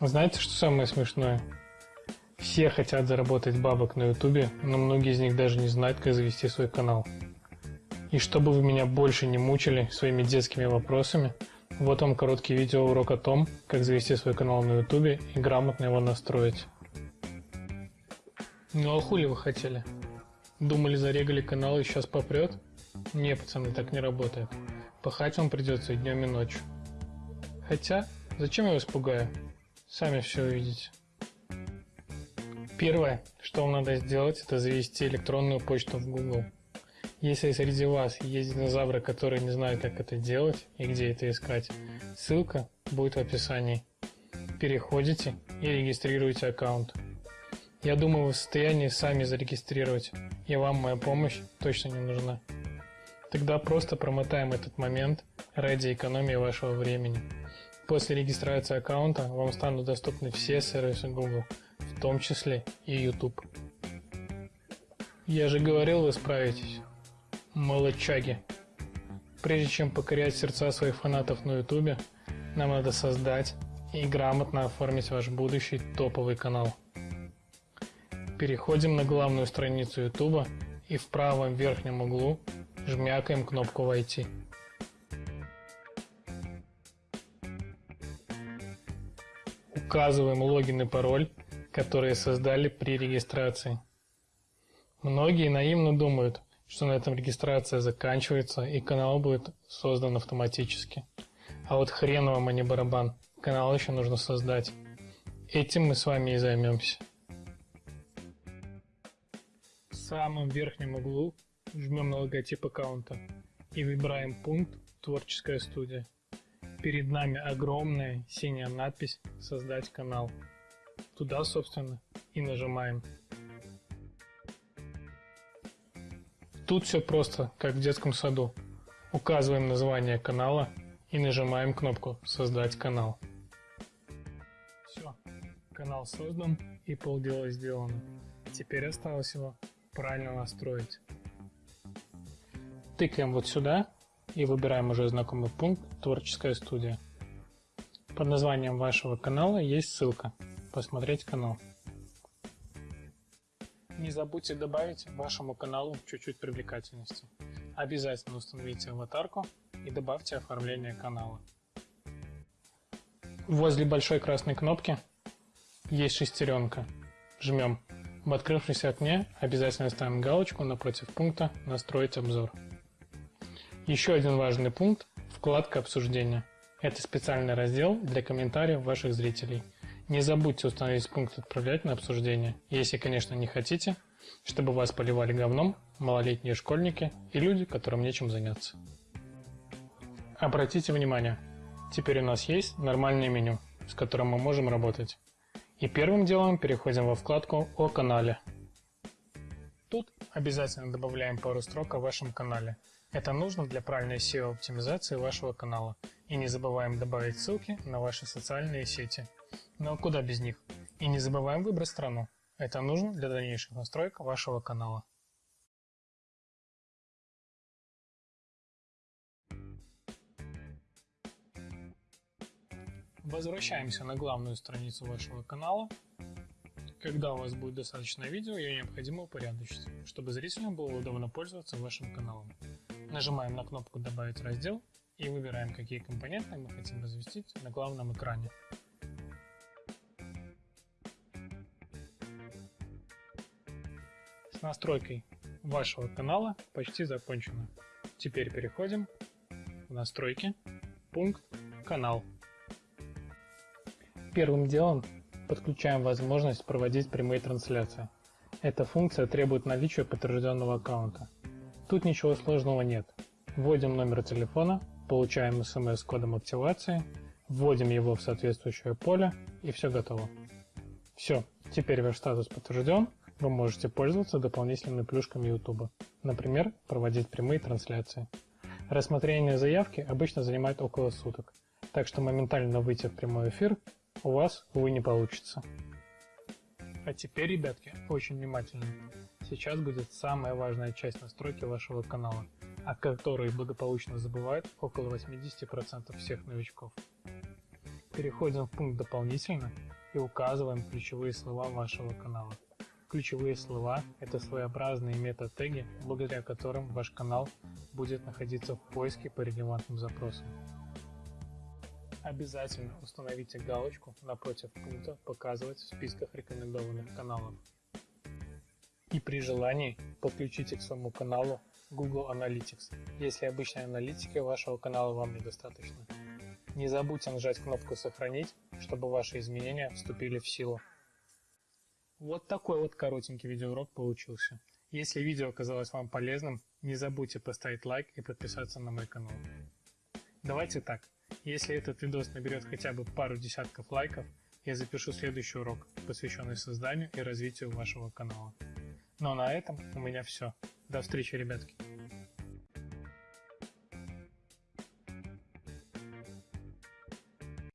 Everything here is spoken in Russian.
Знаете, что самое смешное? Все хотят заработать бабок на ютубе, но многие из них даже не знают, как завести свой канал. И чтобы вы меня больше не мучили своими детскими вопросами, вот вам короткий видеоурок о том, как завести свой канал на ютубе и грамотно его настроить. Ну а хули вы хотели? Думали зарегали канал и сейчас попрет? Не, пацаны, так не работает. Пахать вам придется и днем, и ночью. Хотя, зачем я вас пугаю? Сами все увидите. Первое, что вам надо сделать, это завести электронную почту в Google. Если среди вас есть динозавры, которые не знают, как это делать и где это искать, ссылка будет в описании. Переходите и регистрируете аккаунт. Я думаю, вы в состоянии сами зарегистрировать, и вам моя помощь точно не нужна. Тогда просто промотаем этот момент ради экономии вашего времени. После регистрации аккаунта вам станут доступны все сервисы Google, в том числе и YouTube. Я же говорил, вы справитесь. Молодчаги. Прежде чем покорять сердца своих фанатов на YouTube, нам надо создать и грамотно оформить ваш будущий топовый канал. Переходим на главную страницу YouTube и в правом верхнем углу жмякаем кнопку «Войти». Указываем логин и пароль, которые создали при регистрации. Многие наивно думают, что на этом регистрация заканчивается и канал будет создан автоматически. А вот хрен вам, а не барабан. Канал еще нужно создать. Этим мы с вами и займемся. В самом верхнем углу жмем на логотип аккаунта и выбираем пункт «Творческая студия». Перед нами огромная синяя надпись «Создать канал». Туда, собственно, и нажимаем. Тут все просто, как в детском саду. Указываем название канала и нажимаем кнопку «Создать канал». Все, канал создан и полдела сделано. Теперь осталось его правильно настроить. Тыкаем вот сюда и выбираем уже знакомый пункт «Творческая студия». Под названием вашего канала есть ссылка «Посмотреть канал». Не забудьте добавить вашему каналу чуть-чуть привлекательности. Обязательно установите аватарку и добавьте оформление канала. Возле большой красной кнопки есть шестеренка. Жмем. В открывшемся окне обязательно ставим галочку напротив пункта «Настроить обзор». Еще один важный пункт – вкладка обсуждения. Это специальный раздел для комментариев ваших зрителей. Не забудьте установить пункт «Отправлять на обсуждение», если, конечно, не хотите, чтобы вас поливали говном малолетние школьники и люди, которым нечем заняться. Обратите внимание, теперь у нас есть нормальное меню, с которым мы можем работать. И первым делом переходим во вкладку «О канале». Обязательно добавляем пару строк о вашем канале – это нужно для правильной SEO-оптимизации вашего канала. И не забываем добавить ссылки на ваши социальные сети. Но куда без них? И не забываем выбрать страну. Это нужно для дальнейших настроек вашего канала. Возвращаемся на главную страницу вашего канала. Когда у вас будет достаточно видео, ее необходимо упорядочить, чтобы зрителям было удобно пользоваться вашим каналом. Нажимаем на кнопку «Добавить раздел» и выбираем, какие компоненты мы хотим разместить на главном экране. С настройкой вашего канала почти закончено. Теперь переходим в настройки, пункт «Канал». Первым делом подключаем возможность проводить прямые трансляции. Эта функция требует наличия подтвержденного аккаунта. Тут ничего сложного нет. Вводим номер телефона, получаем смс с кодом активации, вводим его в соответствующее поле и все готово. Все, теперь ваш статус подтвержден, вы можете пользоваться дополнительными плюшками YouTube, например, проводить прямые трансляции. Рассмотрение заявки обычно занимает около суток, так что моментально выйти в прямой эфир у вас, увы, не получится. А теперь, ребятки, очень внимательно. Сейчас будет самая важная часть настройки вашего канала, о которой благополучно забывают около 80% всех новичков. Переходим в пункт «Дополнительно» и указываем ключевые слова вашего канала. Ключевые слова – это своеобразные мета-теги, благодаря которым ваш канал будет находиться в поиске по релевантным запросам. Обязательно установите галочку напротив пункта «Показывать в списках рекомендованных каналов». И при желании подключите к своему каналу Google Analytics, если обычной аналитики вашего канала вам недостаточно. Не забудьте нажать кнопку «Сохранить», чтобы ваши изменения вступили в силу. Вот такой вот коротенький видеоурок получился. Если видео оказалось вам полезным, не забудьте поставить лайк и подписаться на мой канал. Давайте так, если этот видос наберет хотя бы пару десятков лайков, я запишу следующий урок, посвященный созданию и развитию вашего канала. Ну а на этом у меня все. До встречи, ребятки.